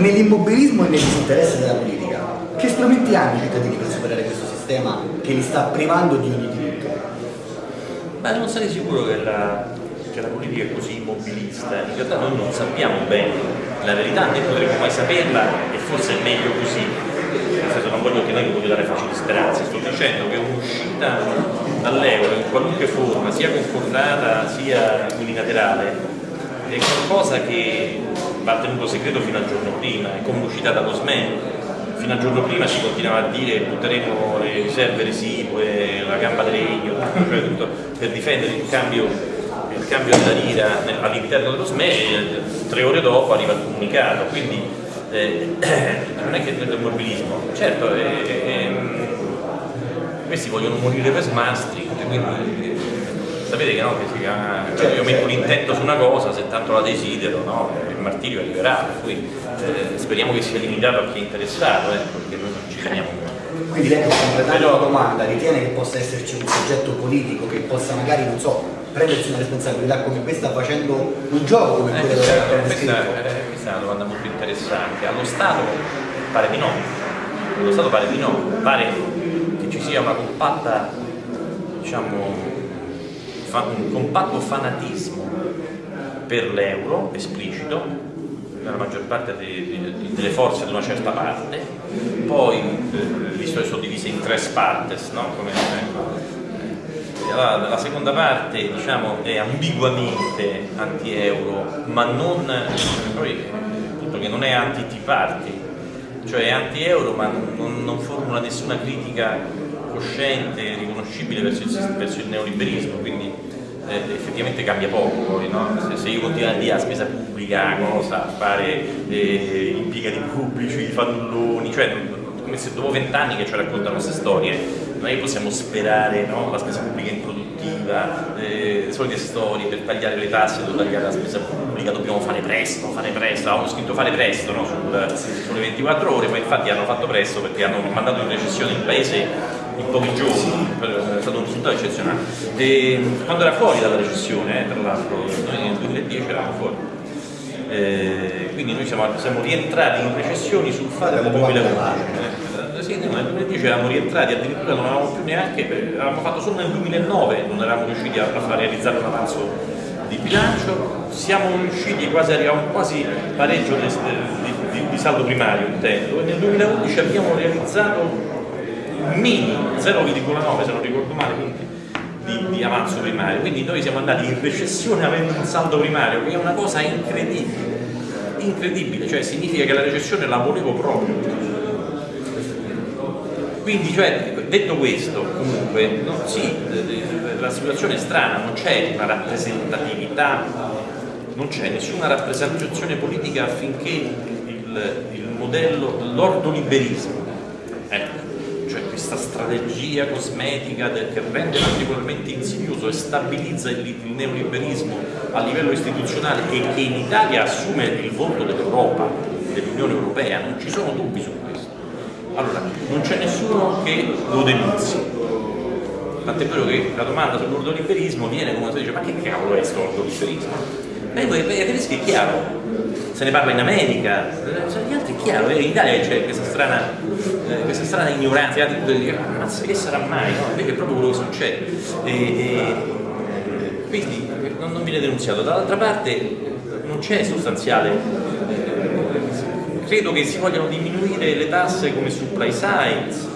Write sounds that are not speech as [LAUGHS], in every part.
Nell'immobilismo e nel disinteresse della politica, che strumenti hanno i cittadini per superare questo sistema che li sta privando di ogni diritto? Ma non sarei sicuro che la, che la politica è così immobilista, in realtà noi non sappiamo bene la verità, né potremmo mai saperla e forse è meglio così. Nel senso non voglio che noi voglio dare facili speranze, sto dicendo che un'uscita dall'euro in qualunque forma, sia concordata sia unilaterale, è qualcosa che va tenuto segreto fino al giorno prima, è come l'uscita dallo SME. Fino al giorno prima si continuava a dire butteremo le riserve residue, la gamba di legno, [LAUGHS] cioè tutto per difendere il cambio, il cambio della lira all'interno dello SME, tre ore dopo arriva il comunicato, quindi eh, [CLEARS THROAT] non è che è del mobilismo, certo eh, eh, questi vogliono morire per smastri, quindi sapete che, no, che si chiama, cioè io metto l'intento su una cosa, se tanto la desidero, no, il martirio arriverà, per cui eh, speriamo che sia limitato a chi è interessato, ecco, perché noi non ci teniamo Quindi lei per completare Però, la domanda ritiene che possa esserci un soggetto politico che possa magari, non so, prendersi una responsabilità come questa facendo un gioco come eh, quello questa, della questa, eh, questa è una domanda molto interessante. Allo Stato pare di no, allo Stato pare di no, pare che ci sia una compatta diciamo un compatto fanatismo per l'euro esplicito nella maggior parte delle forze di una certa parte, poi eh, le storie sono divise in tre partes, no? Come, eh, la, la, seconda parte diciamo, è ambiguamente anti-euro, ma non, poi, appunto, che non è anti-tea party, cioè è anti-euro ma non, non formula nessuna critica cosciente, riconoscibile verso il, verso il neoliberismo, quindi eh, effettivamente cambia poco no? se, se, io continuo a dire a spesa pubblica cosa, fare eh, impiegati pubblici, fannulloni, cioè come se dopo vent'anni che ci raccontano queste storie, che possiamo sperare no? la spesa pubblica improduttiva, eh, solite storie per tagliare le tasse, devo tagliare la spesa pubblica, dobbiamo fare presto, fare presto, avevamo scritto fare presto no? Sul, sulle 24 ore, poi infatti hanno fatto presto perché hanno mandato in recessione il paese in pochi giorni, è stato un risultato eccezionale. E quando era fuori dalla recessione, eh, tra l'altro, noi nel 2010 eravamo fuori. Eh, quindi noi siamo, siamo, rientrati in recessioni sul fatto del 2011. Eh, sì, nel 2010 eravamo rientrati, addirittura non avevamo più neanche, avevamo fatto solo nel 2009, non eravamo riusciti a, a realizzare un avanzo di bilancio, siamo riusciti quasi, arriviamo quasi pareggio di, di, di saldo primario intendo, e nel 2011 abbiamo realizzato mini 0,9 se non ricordo male di, di, avanzo primario. Quindi noi siamo andati in recessione avendo un saldo primario che è una cosa incredibile. Incredibile, cioè significa che la recessione la volevo proprio. Quindi cioè, detto questo comunque no, sì, la situazione è strana non c'è una rappresentatività non c'è nessuna rappresentazione politica affinché il, il modello l'ordoliberismo questa strategia cosmetica del, che rende particolarmente insidioso e stabilizza il, il, neoliberismo a livello istituzionale e che in Italia assume il volto dell'Europa, dell'Unione Europea, non ci sono dubbi su questo. Allora, non c'è nessuno che lo denunzi. Tant'è vero che la domanda sull'ordoliberismo viene come si dice, ma che cavolo è questo ordoliberismo? Beh, per i tedeschi è chiaro, se ne parla in America, cioè, gli altri è chiaro, in Italia c'è questa strana, eh, questa strana ignoranza, gli altri dicono, ma che sarà mai? No? Invece è proprio quello che succede. E, e, quindi non, non, viene denunziato. Dall'altra parte non c'è sostanziale, credo che si vogliano diminuire le tasse come supply sides,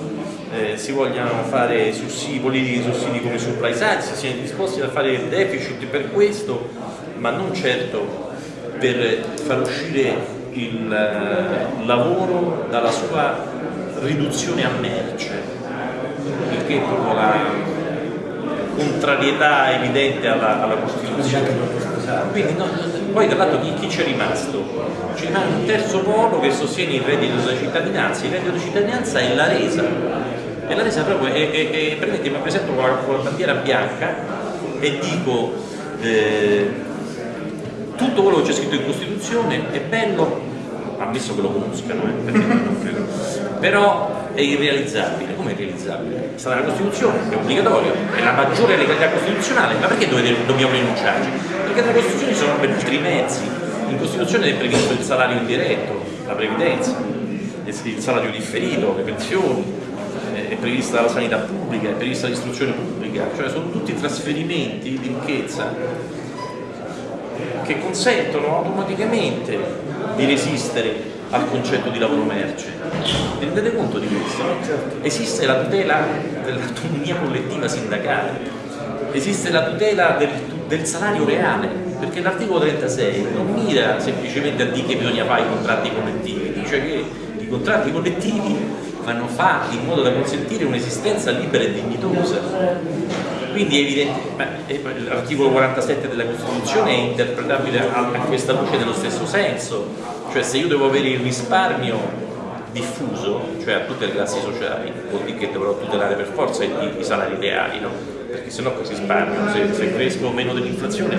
eh, si vogliano fare sussidi, politiche di sussidi come supply side, si siano disposti a fare deficit per questo, ma non certo per far uscire il eh, lavoro dalla sua riduzione a merce, il che è proprio la contrarietà evidente alla, alla Costituzione. Quindi no, poi tra l'altro chi, c'è rimasto? C'è un terzo polo che sostiene il reddito della cittadinanza, il reddito di cittadinanza è la resa, e la resa proprio è, è, è permettete, mi presento con la, con la, bandiera bianca e dico eh, tutto quello che c'è scritto in Costituzione è bello, ammesso che lo conoscano, eh, però è irrealizzabile. Come è irrealizzabile? Sta nella Costituzione, è obbligatorio, è la maggiore legalità costituzionale, ma perché dobbiamo rinunciarci? Perché nella Costituzione sono ben altri mezzi. In Costituzione è previsto il salario indiretto, la previdenza, il salario differito, le pensioni, è prevista la sanità pubblica, è prevista l'istruzione pubblica, cioè sono tutti trasferimenti di ricchezza che consentono automaticamente di resistere al concetto di lavoro merce. Vi rendete conto di questo? No? Esiste la tutela dell'autonomia collettiva sindacale, esiste la tutela del, del salario reale, perché l'articolo 36 non mira semplicemente a dire che bisogna fare i contratti collettivi, dice che i contratti collettivi vanno fatti in modo da consentire un'esistenza libera e dignitosa. Quindi è evidente, l'articolo 47 della Costituzione è interpretabile a, a questa luce nello stesso senso, cioè se io devo avere il risparmio diffuso, cioè a tutte le classi sociali, vuol dire che dovrò tutelare per forza i, i salari reali, no? perché se no cosa risparmio? Se, se cresco meno dell'inflazione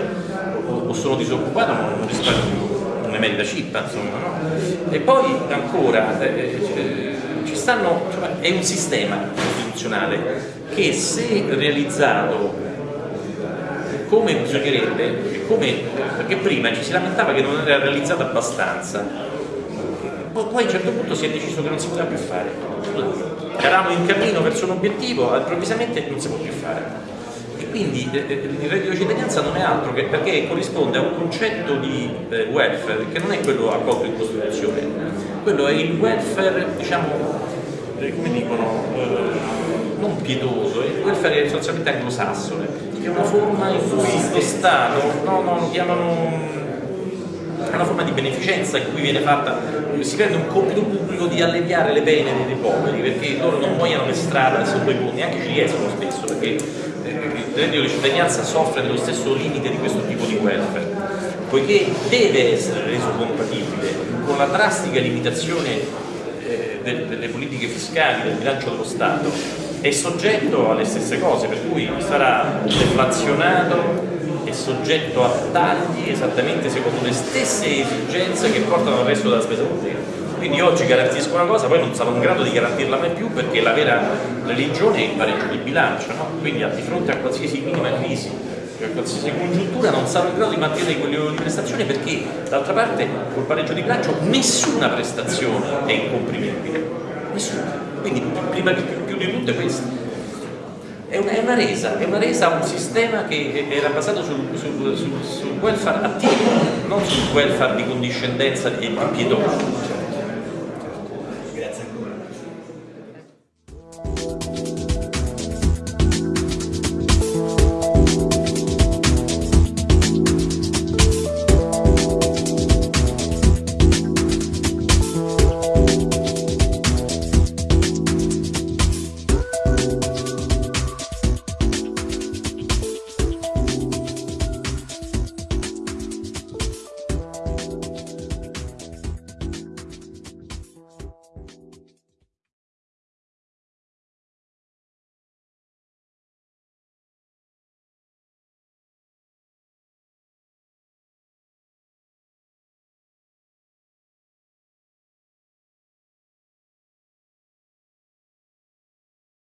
o, o, sono disoccupato non risparmio più, è merita cippa, insomma. No? E poi ancora eh, eh, ci stanno, cioè, è un sistema costituzionale che se realizzato come bisognerebbe, come, perché prima ci si lamentava che non era realizzato abbastanza, poi a un certo punto si è deciso che non si poteva più fare. Eravamo in cammino verso un obiettivo, improvvisamente non si può più fare. E quindi eh, eh, il reddito di cittadinanza non è altro che perché corrisponde a un concetto di eh, welfare che non è quello accolto in Costituzione, quello è il welfare, diciamo, come dicono, non pietoso, è il welfare sostanzialmente anglosassone, che è una forma in cui lo Stato, no, no, lo chiamano è una forma di beneficenza in cui viene fatta, si prende un compito pubblico di alleviare le pene dei poveri perché loro non muoiono per strada sotto i ponti, neanche ci riescono spesso perché eh, il reddito di cittadinanza soffre dello stesso limite di questo tipo di welfare, poiché deve essere reso compatibile con la drastica limitazione eh, delle politiche fiscali del bilancio dello Stato è soggetto alle stesse cose, per cui sarà deflazionato è soggetto a tagli esattamente secondo le stesse esigenze che portano al resto della spesa pubblica. Quindi oggi garantisco una cosa, poi non sarò in grado di garantirla mai più perché la vera religione è il pareggio di bilancio, no? quindi di fronte a qualsiasi minima crisi, cioè a qualsiasi congiuntura non sarò in grado di mantenere quel livello di prestazione perché d'altra parte col pareggio di bilancio nessuna prestazione è incomprimibile, nessuna. Quindi prima più, più di tutto è questo è una, è una, resa, è una resa a un sistema che era basato sul, sul, sul, sul welfare attivo, non sul welfare di condiscendenza e di pietoso.